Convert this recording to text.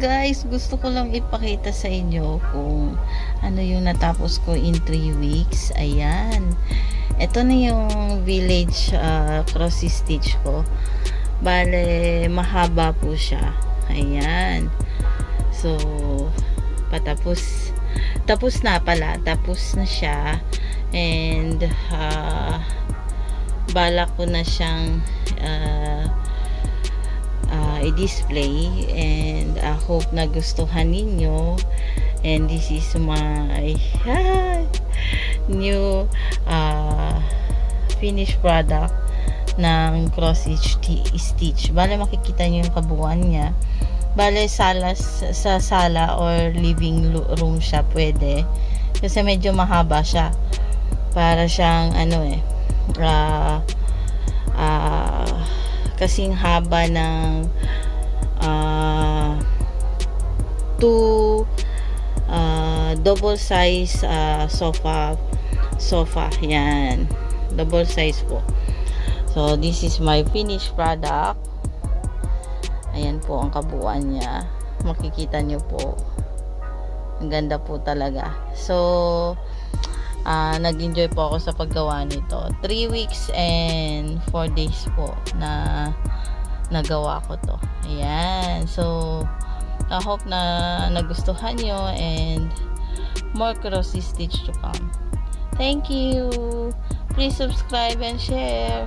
guys, gusto ko lang ipakita sa inyo kung ano yung natapos ko in 3 weeks. Ayan. Ito na yung village uh, cross stitch ko. Bale, mahaba po siya. Ayan. So, patapos. Tapos na pala. Tapos na siya. And, uh, balak ko na siyang uh, uh, i-display and I hope na gustuhan ninyo. And this is my new uh, finished product ng cross stitch bale makikita nyo yung kabuuan niya. Bale sala, sa sala or living room siya pwede. Kasi medyo mahaba siya. Para siyang ano eh uh, uh, kasing haba ng uh, two uh, double size uh, sofa sofa yan. Double size po. So this is my finished product. Ayan po ang kabuuan niya. Makikita nyo po. Ang ganda po talaga. So uh, nag-enjoy po ako sa paggawa nito. 3 weeks and 4 days po na nagawa ko to. Ayan. So I hope na nagustuhan nyo and more cross stitch to come. Thank you. Please subscribe and share